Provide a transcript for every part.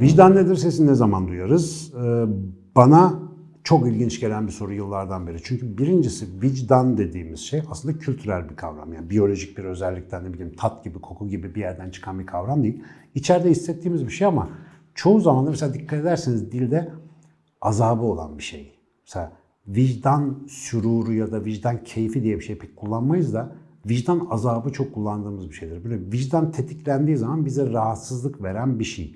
Vicdan nedir sesini ne zaman duyarız? Ee, bana çok ilginç gelen bir soru yıllardan beri. Çünkü birincisi vicdan dediğimiz şey aslında kültürel bir kavram. Yani biyolojik bir özellikten ne bileyim tat gibi, koku gibi bir yerden çıkan bir kavram değil. İçeride hissettiğimiz bir şey ama çoğu zaman da mesela dikkat ederseniz dilde azabı olan bir şey. Mesela vicdan süruru ya da vicdan keyfi diye bir şey pek kullanmayız da vicdan azabı çok kullandığımız bir şeydir. Böyle vicdan tetiklendiği zaman bize rahatsızlık veren bir şey.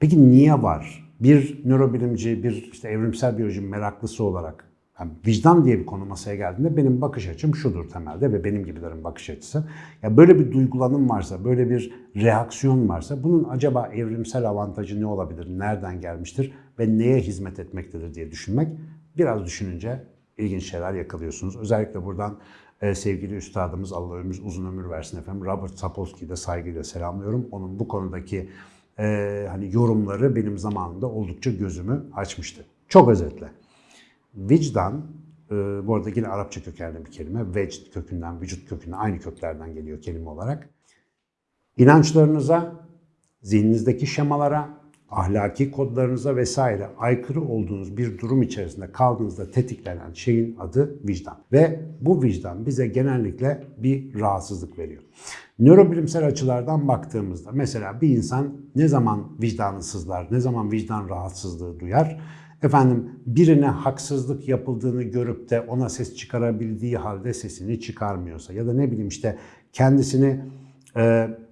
Peki niye var? Bir nörobilimci, bir işte evrimsel biyoloji meraklısı olarak yani vicdan diye bir konu masaya geldiğinde benim bakış açım şudur temelde ve benim gibilerin bakış açısı. Ya böyle bir duygulanım varsa, böyle bir reaksiyon varsa bunun acaba evrimsel avantajı ne olabilir, nereden gelmiştir ve neye hizmet etmektedir diye düşünmek biraz düşününce ilginç şeyler yakalıyorsunuz. Özellikle buradan e, sevgili üstadımız Allah ömür, uzun ömür versin efendim Robert Sapolsky'yi de saygıyla selamlıyorum. Onun bu konudaki e, hani yorumları benim zamanımda oldukça gözümü açmıştı. Çok özetle. Vicdan, e, bu arada yine Arapça kökenli bir kelime. Vecd kökünden, vücut kökünden aynı köklerden geliyor kelime olarak. İnançlarınıza, zihninizdeki şemalara, ahlaki kodlarınıza vesaire aykırı olduğunuz bir durum içerisinde kaldığınızda tetiklenen şeyin adı vicdan. Ve bu vicdan bize genellikle bir rahatsızlık veriyor. Nörobilimsel açılardan baktığımızda mesela bir insan ne zaman vicdanı sızlar, ne zaman vicdan rahatsızlığı duyar? Efendim birine haksızlık yapıldığını görüp de ona ses çıkarabildiği halde sesini çıkarmıyorsa ya da ne bileyim işte kendisini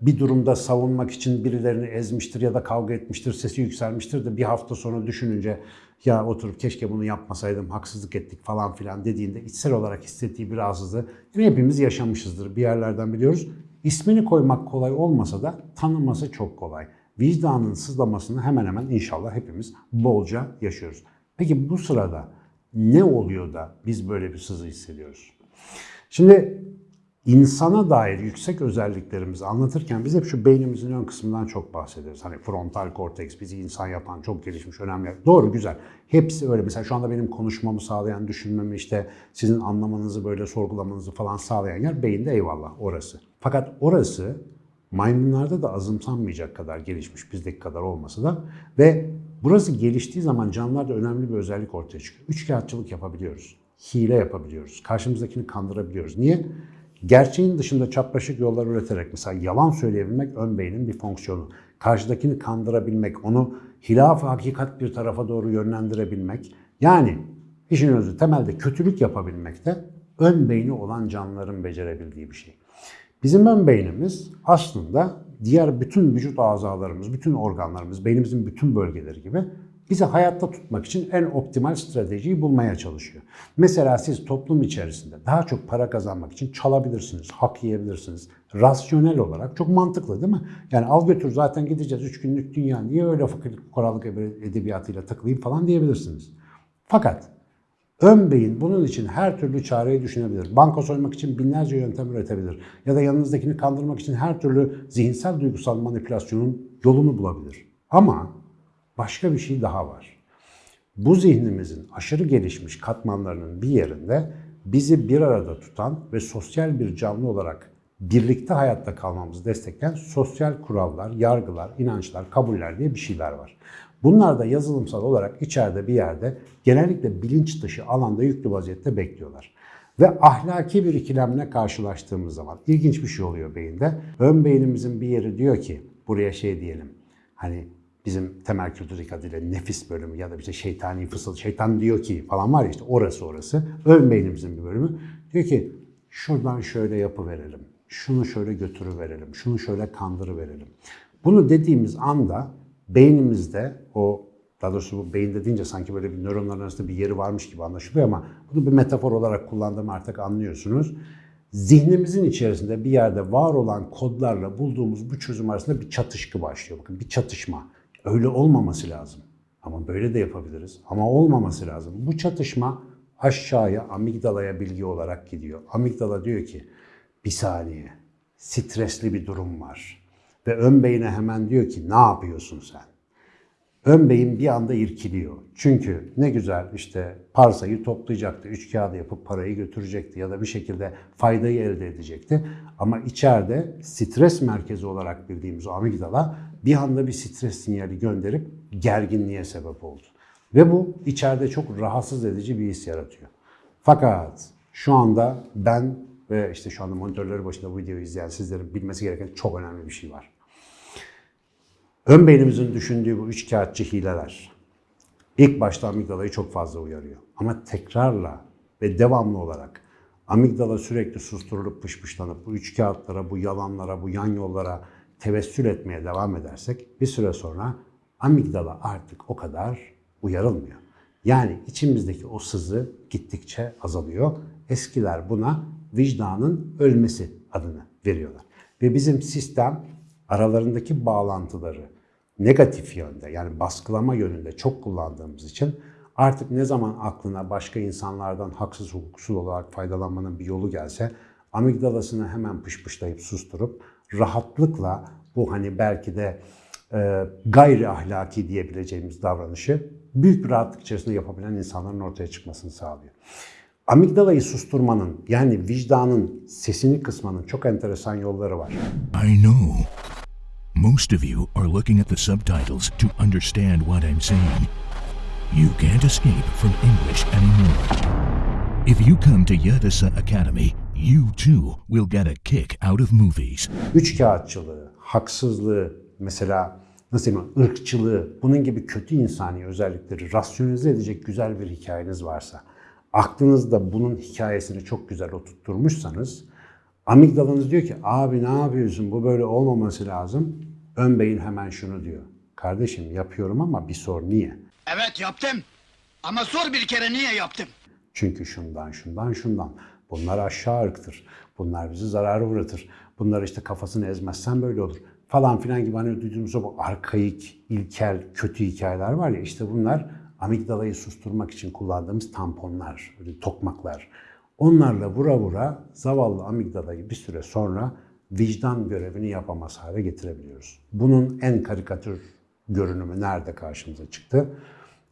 bir durumda savunmak için birilerini ezmiştir ya da kavga etmiştir, sesi yükselmiştir de bir hafta sonra düşününce ya oturup keşke bunu yapmasaydım, haksızlık ettik falan filan dediğinde içsel olarak hissettiği bir rahatsızlığı hepimiz yaşamışızdır bir yerlerden biliyoruz. İsmini koymak kolay olmasa da tanıması çok kolay. Vicdanın sızlamasını hemen hemen inşallah hepimiz bolca yaşıyoruz. Peki bu sırada ne oluyor da biz böyle bir sızı hissediyoruz? Şimdi insana dair yüksek özelliklerimizi anlatırken biz hep şu beynimizin ön kısmından çok bahsediyoruz. Hani frontal korteks bizi insan yapan çok gelişmiş önemli. Doğru güzel. Hepsi öyle. Mesela şu anda benim konuşmamı sağlayan, düşünmemi işte sizin anlamanızı böyle sorgulamanızı falan sağlayan yer beyinde eyvallah orası. Fakat orası maymunlarda da azımsanmayacak kadar gelişmiş bizdeki kadar olmasa da ve burası geliştiği zaman canlılarda önemli bir özellik ortaya çıkıyor. Üçkağıtçılık yapabiliyoruz. Hile yapabiliyoruz. Karşımızdakini kandırabiliyoruz. Niye? Gerçeğin dışında çapraşık yollar üreterek mesela yalan söyleyebilmek ön beynin bir fonksiyonu. Karşıdakini kandırabilmek, onu hilaf hakikat bir tarafa doğru yönlendirebilmek. Yani işin özü temelde kötülük yapabilmek de ön beyni olan canlıların becerebildiği bir şey. Bizim ön beynimiz aslında diğer bütün vücut azalarımız, bütün organlarımız, beynimizin bütün bölgeleri gibi bizi hayatta tutmak için en optimal stratejiyi bulmaya çalışıyor. Mesela siz toplum içerisinde daha çok para kazanmak için çalabilirsiniz, hak yiyebilirsiniz. Rasyonel olarak çok mantıklı değil mi? Yani al götür zaten gideceğiz 3 günlük dünya niye öyle fakir korallık edebiyatıyla takılayım falan diyebilirsiniz. Fakat Ön beyin bunun için her türlü çareyi düşünebilir. Banka soymak için binlerce yöntem üretebilir. Ya da yanınızdakini kandırmak için her türlü zihinsel duygusal manipülasyonun yolunu bulabilir. Ama başka bir şey daha var. Bu zihnimizin aşırı gelişmiş katmanlarının bir yerinde bizi bir arada tutan ve sosyal bir canlı olarak birlikte hayatta kalmamızı destekleyen sosyal kurallar, yargılar, inançlar, kabuller diye bir şeyler var. Bunlar da yazılımsal olarak içeride bir yerde genellikle bilinç dışı alanda yüklü vaziyette bekliyorlar. Ve ahlaki bir ikilemle karşılaştığımız zaman ilginç bir şey oluyor beyinde. Ön beynimizin bir yeri diyor ki buraya şey diyelim hani bizim temel kültürdeki adıyla nefis bölümü ya da işte şeytani fısıl, şeytan diyor ki falan var ya işte orası orası. Ön beynimizin bir bölümü diyor ki şuradan şöyle yapı verelim, şunu şöyle götürü verelim, şunu şöyle kandırı verelim. Bunu dediğimiz anda beynimizde o daha doğrusu bu beyinde deyince sanki böyle bir nöronların arasında bir yeri varmış gibi anlaşılıyor ama bunu bir metafor olarak kullandığımı artık anlıyorsunuz. Zihnimizin içerisinde bir yerde var olan kodlarla bulduğumuz bu çözüm arasında bir çatışkı başlıyor. Bakın bir çatışma. Öyle olmaması lazım. Ama böyle de yapabiliriz. Ama olmaması lazım. Bu çatışma aşağıya amigdalaya bilgi olarak gidiyor. Amigdala diyor ki bir saniye stresli bir durum var. Ve ön beyine hemen diyor ki ne yapıyorsun sen? Ön beyin bir anda irkiliyor. Çünkü ne güzel işte parsayı toplayacaktı, üç kağıdı yapıp parayı götürecekti ya da bir şekilde faydayı elde edecekti. Ama içeride stres merkezi olarak bildiğimiz o amigdala bir anda bir stres sinyali gönderip gerginliğe sebep oldu. Ve bu içeride çok rahatsız edici bir his yaratıyor. Fakat şu anda ben ve işte şu anda monitörleri başında bu videoyu izleyen sizlerin bilmesi gereken çok önemli bir şey var. Ön beynimizin düşündüğü bu üç kağıtçı hileler ilk başta amigdalayı çok fazla uyarıyor. Ama tekrarla ve devamlı olarak amigdala sürekli susturulup pışpışlanıp bu üç kağıtlara, bu yalanlara, bu yan yollara tevessül etmeye devam edersek bir süre sonra amigdala artık o kadar uyarılmıyor. Yani içimizdeki o sızı gittikçe azalıyor. Eskiler buna vicdanın ölmesi adını veriyorlar. Ve bizim sistem aralarındaki bağlantıları negatif yönde yani baskılama yönünde çok kullandığımız için artık ne zaman aklına başka insanlardan haksız hukuksuz olarak faydalanmanın bir yolu gelse amigdalasını hemen pışpışlayıp susturup rahatlıkla bu hani belki de e, gayri ahlaki diyebileceğimiz davranışı büyük bir rahatlık içerisinde yapabilen insanların ortaya çıkmasını sağlıyor. Amigdalayı susturmanın yani vicdanın sesini kısmanın çok enteresan yolları var. I know. Most of you are looking at the subtitles to understand what I'm saying. You can't escape from English anymore. If you come to Yadasa Academy, you too will get a kick out of movies. Üç kağıtçılığı, haksızlığı, mesela nasıl diyeyim, ırkçılığı, bunun gibi kötü insani özellikleri rasyonize edecek güzel bir hikayeniz varsa, aklınızda bunun hikayesini çok güzel oturtturmuşsanız, amigdalanız diyor ki abi ne yapıyorsun bu böyle olmaması lazım. Ön beyin hemen şunu diyor. Kardeşim yapıyorum ama bir sor niye? Evet yaptım. Ama sor bir kere niye yaptım? Çünkü şundan, şundan, şundan. Bunlar aşağı ırktır. Bunlar bizi zarara uğratır. Bunlar işte kafasını ezmezsen böyle olur. Falan filan gibi hani duyduğumuz o arkaik, ilkel, kötü hikayeler var ya işte bunlar amigdalayı susturmak için kullandığımız tamponlar, tokmaklar. Onlarla vura vura zavallı amigdalayı bir süre sonra vicdan görevini yapamaz hale getirebiliyoruz. Bunun en karikatür görünümü nerede karşımıza çıktı?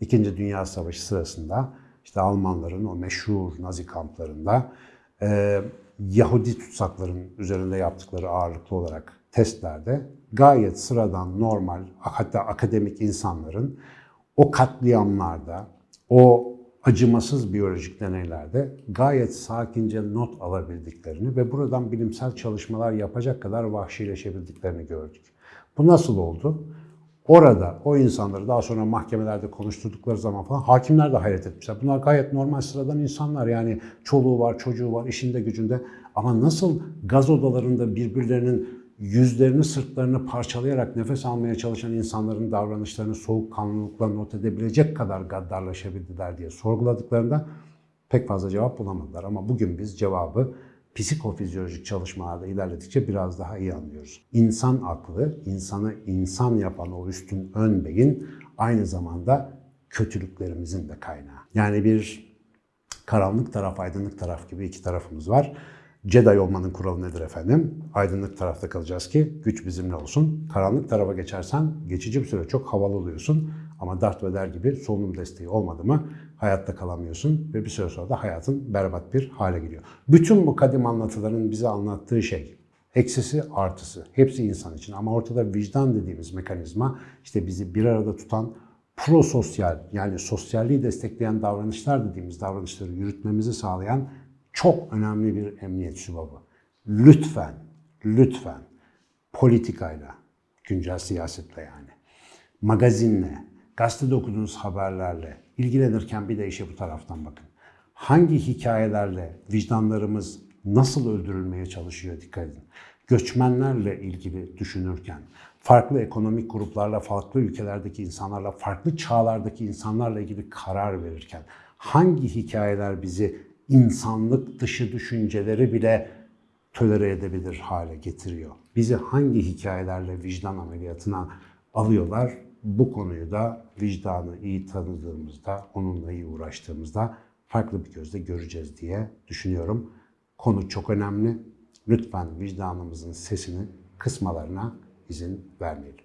İkinci Dünya Savaşı sırasında işte Almanların o meşhur Nazi kamplarında e, Yahudi tutsakların üzerinde yaptıkları ağırlıklı olarak testlerde gayet sıradan, normal, hatta akademik insanların o katliamlarda, o acımasız biyolojik deneylerde gayet sakince not alabildiklerini ve buradan bilimsel çalışmalar yapacak kadar vahşileşebildiklerini gördük. Bu nasıl oldu? Orada o insanları daha sonra mahkemelerde konuşturdukları zaman falan hakimler de hayret etmişler. Bunlar gayet normal sıradan insanlar yani çoluğu var, çocuğu var, işinde gücünde. Ama nasıl gaz odalarında birbirlerinin yüzlerini, sırtlarını parçalayarak nefes almaya çalışan insanların davranışlarını soğukkanlılıkla not edebilecek kadar gaddarlaşabildiler diye sorguladıklarında pek fazla cevap bulamadılar. Ama bugün biz cevabı psikofizyolojik çalışmalarda ilerledikçe biraz daha iyi anlıyoruz. İnsan aklı, insanı insan yapan o üstün ön beyin aynı zamanda kötülüklerimizin de kaynağı. Yani bir karanlık taraf, aydınlık taraf gibi iki tarafımız var. Jedi olmanın kuralı nedir efendim? Aydınlık tarafta kalacağız ki güç bizimle olsun. Karanlık tarafa geçersen geçici bir süre çok havalı oluyorsun. Ama Darth Vader gibi solunum desteği olmadı mı hayatta kalamıyorsun ve bir süre sonra da hayatın berbat bir hale geliyor. Bütün bu kadim anlatıların bize anlattığı şey eksisi artısı hepsi insan için ama ortada vicdan dediğimiz mekanizma işte bizi bir arada tutan prososyal yani sosyalliği destekleyen davranışlar dediğimiz davranışları yürütmemizi sağlayan çok önemli bir emniyet sübabı. Lütfen, lütfen politikayla, güncel siyasetle yani, magazinle, gazetede okuduğunuz haberlerle ilgilenirken bir de işe bu taraftan bakın. Hangi hikayelerle vicdanlarımız nasıl öldürülmeye çalışıyor dikkat edin. Göçmenlerle ilgili düşünürken, farklı ekonomik gruplarla, farklı ülkelerdeki insanlarla, farklı çağlardaki insanlarla ilgili karar verirken hangi hikayeler bizi insanlık dışı düşünceleri bile tölere edebilir hale getiriyor. Bizi hangi hikayelerle vicdan ameliyatına alıyorlar? Bu konuyu da vicdanı iyi tanıdığımızda, onunla iyi uğraştığımızda farklı bir gözle göreceğiz diye düşünüyorum. Konu çok önemli. Lütfen vicdanımızın sesini kısmalarına izin vermeyelim.